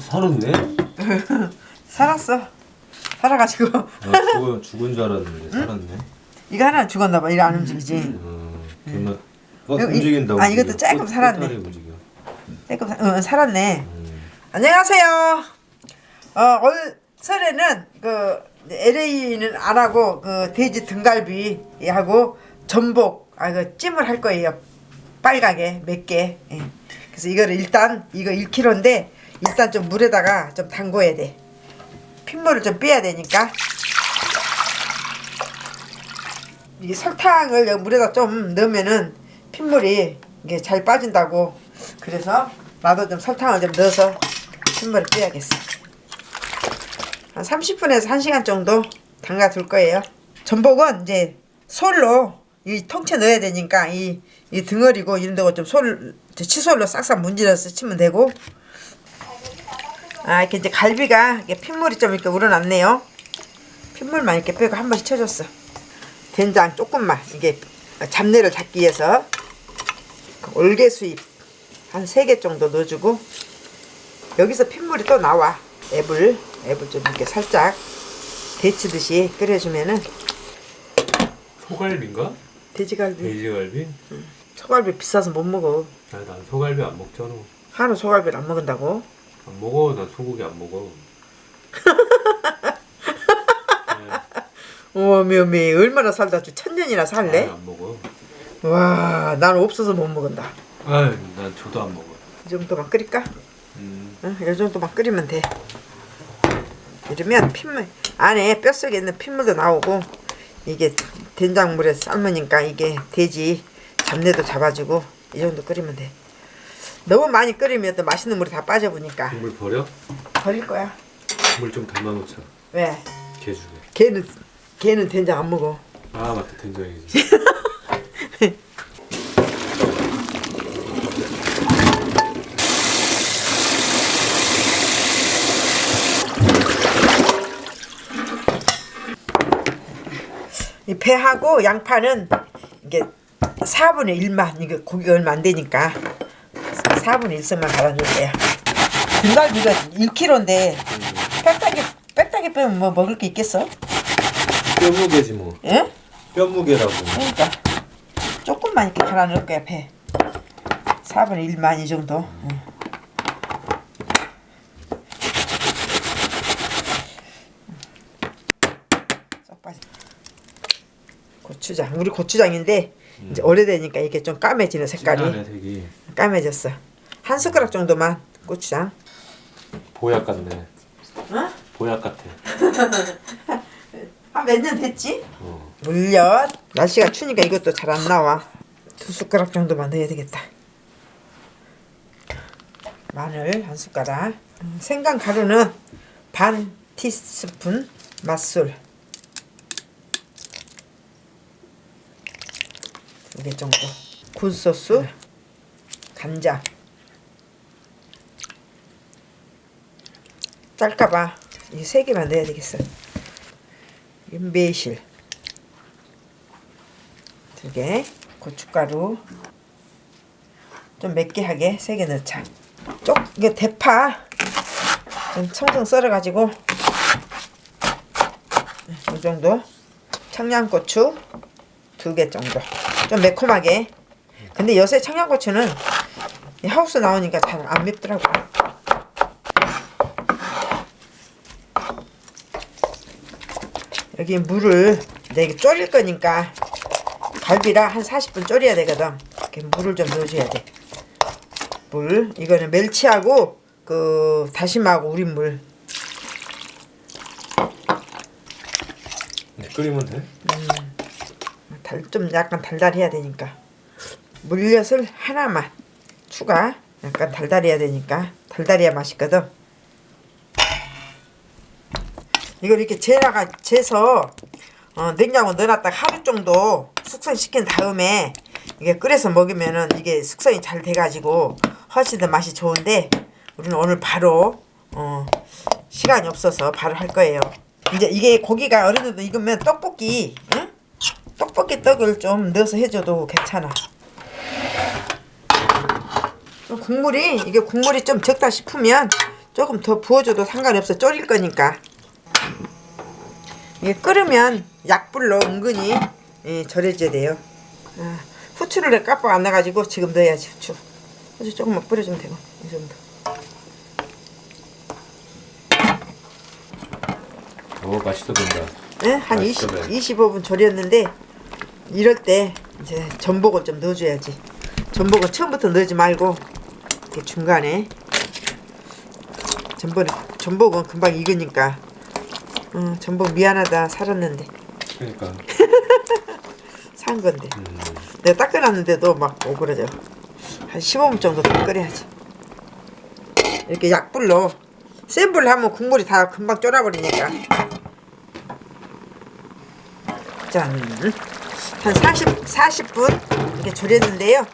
살았네? 살았어. 살아가지고 아, 죽은 줄 알았는데 살았네. 이거 하나 죽었나 봐. 이래 안 움직이지. 음, 이거 이- 움직인다. 아, 이것도. 조금 꽃- 살았네. 조금 사- 어, 살았네. 음. 안녕하세요. 어, 올 설에는 그 LA는 안 하고 그 돼지 등갈비 하고 전복 아그 찜을 할 거예요. 빨갛게 몇 개. 예. 그래서 이거를 일단 이거 1kg인데 일단 좀 물에다가 좀 담궈야 돼. 핏물을 좀 빼야 되니까. 이게 설탕을 물에다 좀 넣으면은 핏물이 이게 잘 빠진다고. 그래서 나도 좀 설탕을 좀 넣어서 핏물을 빼야겠어. 한 30분에서 1시간 정도 담가 둘 거예요. 전복은 이제 솔로 이 통째 넣어야 되니까 이, 이 등어리고 이런 데고 좀 솔, 칫솔로 싹싹 문질러서 치면 되고 아 이렇게 이제 갈비가 이게 핏물이 좀 이렇게 우러났네요. 핏물만 이렇게 빼고 한 번씩 쳐줬어. 된장 조금만 이게 잡내를 잡기 위해서 올개수잎 한세개 정도 넣어주고 여기서 핏물이 또 나와 앱을 앱을 좀 이렇게 살짝 데치듯이 끓여주면은 소갈비인가? 돼지갈비 돼지갈비? 소갈비 비싸서 못 먹어 아니 난 소갈비 안 먹잖아. 한우 소갈비를 안 먹는다고 안 먹어. 난 소고기 안 먹어. 어미어미 얼마나 살다 주 천년이나 살래? 안 먹어. 와 나는 없어서 못 먹는다 아유, 난 저도 안 먹어. 이 정도만 끓일까? 음, 응, 이 정도만 끓이면 돼 이러면 핏물 안에 뼛속에 있는 핏물도 나오고 이게 된장물에 삶으니까 이게 돼지 잡내도 잡아주고 이 정도 끓이면 돼 너무 많이 끓이면 또 맛있는 물이 다 빠져보니까 국물 버려? 버릴 거야 국물 좀 담아놓자. 왜? 개 주게. 걔는 걔는 된장 안 먹어 아 맞다 된장이지. 이 배하고 양파는 이게 4분의 1만 이게 고기가 얼마 안 되니까 4분의 1씩만 갈아줄게요 등갈비가 1kg인데 빽딱이 빽딱이 빼면 뭐 먹을 게 있겠어? 뼈무게지 뭐. 예? 뼈무게라고. 그러니까 조금만 이렇게 갈아 넣을 거야 배 4분의 1만 이 정도 응. 고추장 우리 고추장인데 이제 오래되니까 이게 좀 까매지는 색깔이. 까매졌어 한 숟가락 정도만 고추장 보약 같네. 어? 보약 같아. 한 몇 년 됐지? 어. 물엿 날씨가 추니까 이것도 잘 안 나와 두 숟가락 정도만 넣어야 되겠다 마늘 한 숟가락 음, 생강 가루는 반 티스푼 맛술 두 개 정도 굴소스 간장 짤까봐 이 세 개만 넣어야 되겠어. 이 매실. 두 개, 고춧가루. 좀 맵게 하게. 세 개 넣자. 쪽 이게 대파. 좀 청청 썰어가지고. 이 정도. 청양고추 두 개 정도. 좀 매콤하게. 근데 요새 청양고추는 이 하우스 나오니까 잘 안 맵더라고. 여기 물을 내가 졸일 거니까 갈비라 한 40분 졸여야 되거든. 이렇게 물을 좀 넣어줘야 돼. 물 이거는 멸치하고 그 다시마하고 우린 물. 이제 끓이면 돼? 달, 좀 약간 달달해야 되니까 물엿을 하나만 추가. 약간 달달해야 되니까 달달해야 맛있거든. 이걸 이렇게 재다가 재서 어, 냉장고 넣어놨다가 하루 정도 숙성시킨 다음에 이게 끓여서 먹으면은 이게 숙성이 잘 돼가지고 훨씬 더 맛이 좋은데 우리는 오늘 바로 어, 시간이 없어서 바로 할 거예요. 이제 이게 고기가 어느 정도 익으면 떡볶이 응? 떡볶이 떡을 좀 넣어서 해줘도 괜찮아. 좀 국물이 이게 국물이 좀 적다 싶으면 조금 더 부어줘도 상관이 없어 졸일 거니까 이게 끓으면 약불로 은근히 예, 절여줘야 돼요 아, 후추를 깜빡 안 나가지고 지금 넣어야지 후추 후추 조금만 뿌려주면 되고 이 정도 오 맛있어 보인다. 예? 한 20, 맛있어 보여. 25분 절였는데 이럴 때 이제 전복을 좀 넣어줘야지 전복은 처음부터 넣지 말고 이렇게 중간에 전복, 전복은 금방 익으니까 어, 전복 미안하다 살았는데. 그러니까. 산 건데. 음. 내가 닦아놨는데도 막 오그러져. 한 15분 정도 더 끓여야지. 이렇게 약불로 센 불로 하면 국물이 다 금방 쫄아버리니까. 짠 한 40, 40분 이렇게 졸였는데요.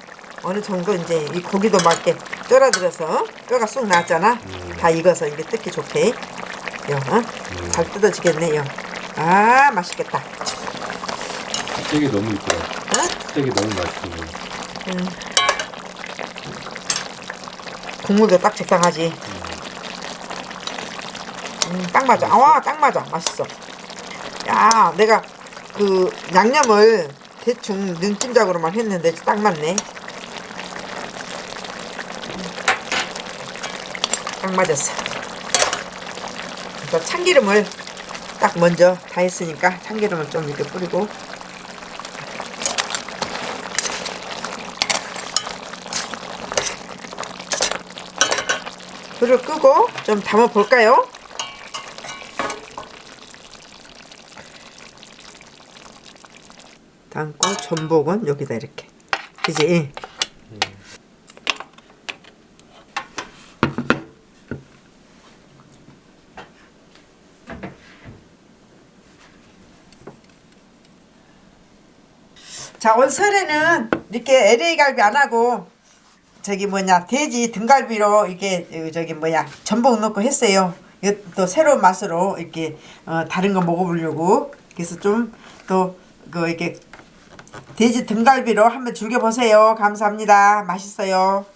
어느 정도 이제 이 고기도 맞게 쫄아들어서 뼈가 쑥 나왔잖아. 다 익어서 이게 뜯기 좋게 요, 어? 잘 뜯어지겠네요 아 맛있겠다 스테이크 너무 이쁘다. 어? 스테이크 너무 맛있어 보여. 국물도 딱 적당하지. 음, 딱 맞아. 아와, 딱 맞아. 맛있어. 야, 내가 그 양념을 대충 눈찜작으로만 했는데 딱 맞네. 딱 맞았어. 그래서 참기름을 딱 먼저 다 했으니까 참기름을 좀 이렇게 뿌리고 불을 끄고 좀 담아 볼까요? 담고 전복은 여기다 이렇게 그지? 자, 올 설에는 이렇게 LA 갈비 안 하고 저기 뭐냐 돼지 등갈비로 이게 어, 저기 뭐야 전복 넣고 했어요. 또 새로운 맛으로 이렇게 어, 다른 거 먹어보려고 그래서 좀 또 그 이렇게 돼지 등갈비로 한번 즐겨 보세요. 감사합니다. 맛있어요.